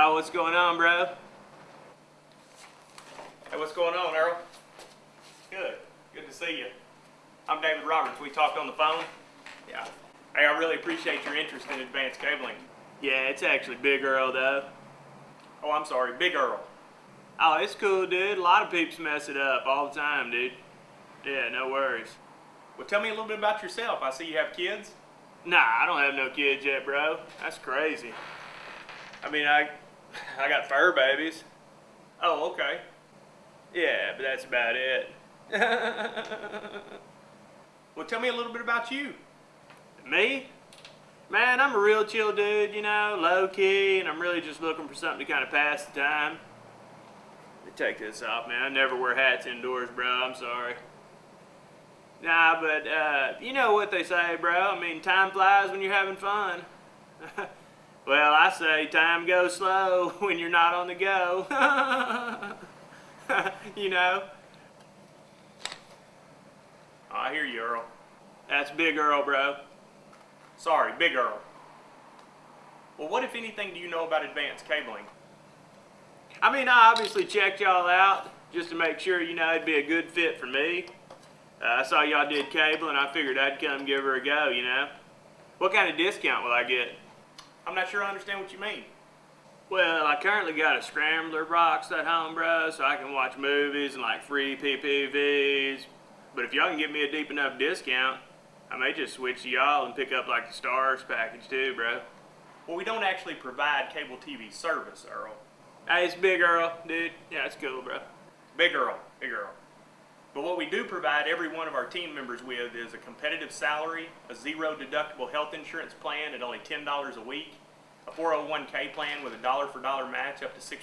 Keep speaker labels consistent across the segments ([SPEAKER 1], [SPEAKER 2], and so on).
[SPEAKER 1] Oh, what's going on, bro? Hey, what's going on, Earl? Good. Good to see you. I'm David Roberts. We talked on the phone. Yeah. Hey, I really appreciate your interest in advanced cabling. Yeah, it's actually Big Earl, though. Oh, I'm sorry, Big Earl. Oh, it's cool, dude. A lot of peeps mess it up all the time, dude. Yeah, no worries. Well, tell me a little bit about yourself. I see you have kids. Nah, I don't have no kids yet, bro. That's crazy. I mean, I, I got fur babies. Oh, okay. Yeah, but that's about it. well, tell me a little bit about you. Me? Man, I'm a real chill dude, you know, low key, and I'm really just looking for something to kind of pass the time. Let me take this off, man. I never wear hats indoors, bro. I'm sorry. Nah, but uh, you know what they say, bro. I mean, time flies when you're having fun. well, I say time goes slow when you're not on the go. you know? Oh, I hear you, Earl. That's Big Earl, bro. Sorry, Big Earl. Well, what, if anything, do you know about advanced cabling? I mean, I obviously checked y'all out just to make sure, you know, it'd be a good fit for me. Uh, I saw y'all did cable, and I figured I'd come give her a go, you know? What kind of discount will I get? I'm not sure I understand what you mean. Well, I currently got a scrambler box at home, bro, so I can watch movies and like free PPVs. But if y'all can give me a deep enough discount, I may just switch to y'all and pick up like the stars package too, bro. Well, we don't actually provide cable TV service, Earl. Hey, it's Big Earl, dude. Yeah, it's cool, bro. Big Earl, Big Earl. But what we do provide every one of our team members with is a competitive salary, a zero deductible health insurance plan at only $10 a week, a 401k plan with a dollar for dollar match up to 6%,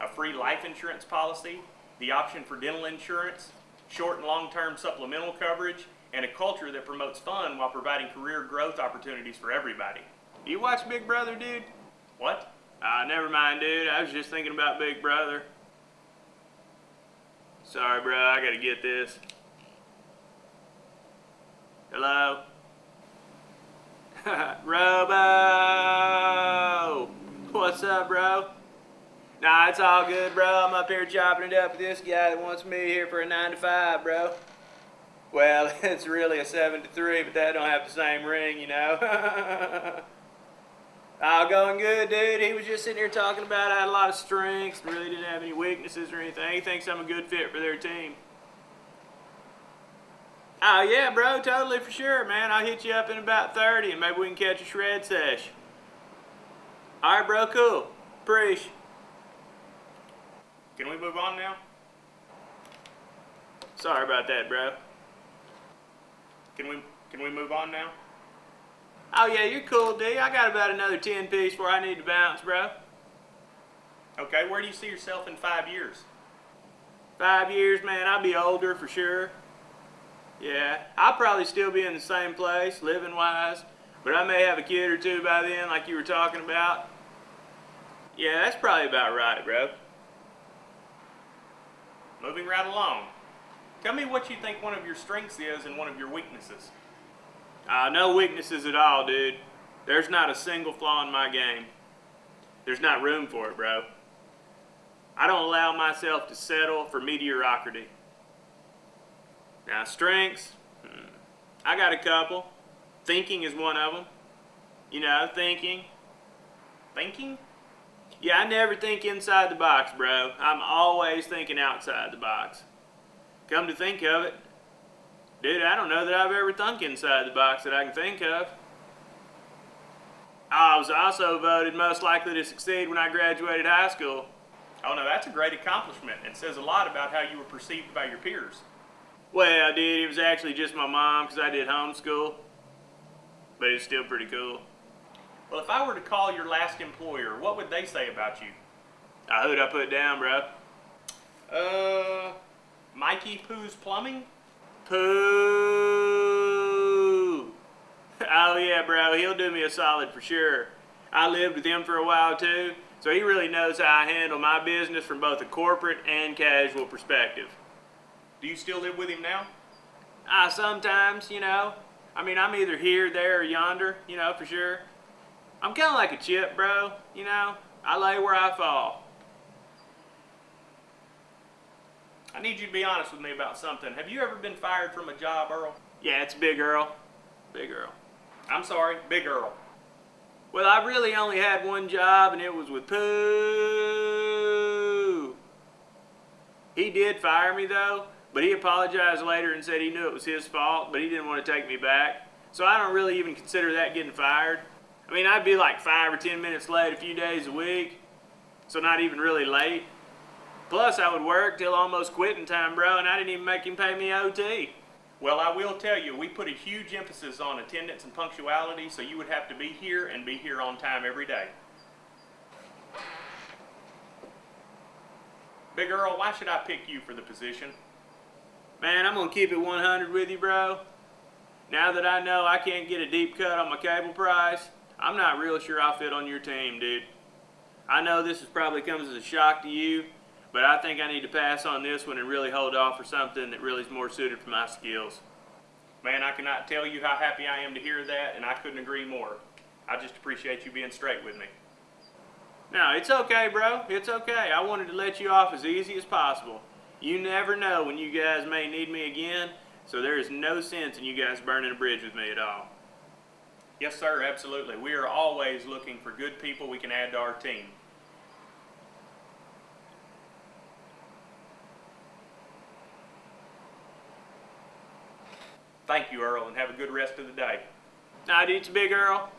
[SPEAKER 1] a free life insurance policy, the option for dental insurance, short and long-term supplemental coverage, and a culture that promotes fun while providing career growth opportunities for everybody. You watch Big Brother, dude? What? Ah, uh, never mind, dude. I was just thinking about Big Brother. Sorry, bro. I gotta get this. Hello? Robo! What's up, bro? Nah, it's all good, bro. I'm up here chopping it up with this guy that wants me here for a 9 to 5, bro. Well, it's really a 7 to 3, but that don't have the same ring, you know? All going good, dude. He was just sitting here talking about I had a lot of strengths, really didn't have any weaknesses or anything. He thinks I'm a good fit for their team. Oh, yeah, bro, totally for sure, man. I'll hit you up in about 30 and maybe we can catch a shred sesh. All right, bro, cool. Preach. Can we move on now? Sorry about that, bro. Can we can we move on now? Oh yeah, you're cool, D. I got about another 10 piece where I need to bounce, bro. Okay, where do you see yourself in five years? Five years, man, I'll be older for sure. Yeah, I'll probably still be in the same place, living-wise, but I may have a kid or two by then, like you were talking about. Yeah, that's probably about right, bro. Moving right along. Tell me what you think one of your strengths is and one of your weaknesses. Uh, no weaknesses at all, dude. There's not a single flaw in my game. There's not room for it, bro. I don't allow myself to settle for mediocrity. Now, strengths, hmm, I got a couple. Thinking is one of them. You know, thinking. Thinking? Yeah, I never think inside the box, bro. I'm always thinking outside the box. Come to think of it, Dude, I don't know that I've ever thunk inside the box that I can think of. I was also voted most likely to succeed when I graduated high school. Oh no, that's a great accomplishment. It says a lot about how you were perceived by your peers. Well, dude, it was actually just my mom because I did homeschool. But it's still pretty cool. Well, if I were to call your last employer, what would they say about you? Uh, who'd I put down, bro? Uh, Mikey Pooh's Plumbing? Pooh. Oh yeah, bro, he'll do me a solid for sure. I lived with him for a while too, so he really knows how I handle my business from both a corporate and casual perspective. Do you still live with him now? Ah, uh, sometimes, you know. I mean, I'm either here, there, or yonder, you know, for sure. I'm kind of like a chip, bro, you know. I lay where I fall. I need you to be honest with me about something. Have you ever been fired from a job, Earl? Yeah, it's Big Earl. Big Earl. I'm sorry, Big Earl. Well, I really only had one job, and it was with Pooh. He did fire me though, but he apologized later and said he knew it was his fault, but he didn't want to take me back. So I don't really even consider that getting fired. I mean, I'd be like five or ten minutes late a few days a week, so not even really late. Plus, I would work till almost quitting time, bro, and I didn't even make him pay me OT. Well, I will tell you, we put a huge emphasis on attendance and punctuality, so you would have to be here and be here on time every day. Big Earl, why should I pick you for the position? Man, I'm gonna keep it 100 with you, bro. Now that I know I can't get a deep cut on my cable price, I'm not real sure I'll fit on your team, dude. I know this is probably comes as a shock to you, but I think I need to pass on this one and really hold off for something that really is more suited for my skills. Man, I cannot tell you how happy I am to hear that, and I couldn't agree more. I just appreciate you being straight with me. Now, it's okay, bro. It's okay. I wanted to let you off as easy as possible. You never know when you guys may need me again, so there is no sense in you guys burning a bridge with me at all. Yes, sir, absolutely. We are always looking for good people we can add to our team. Thank you, Earl, and have a good rest of the day. Night, it's Big Earl.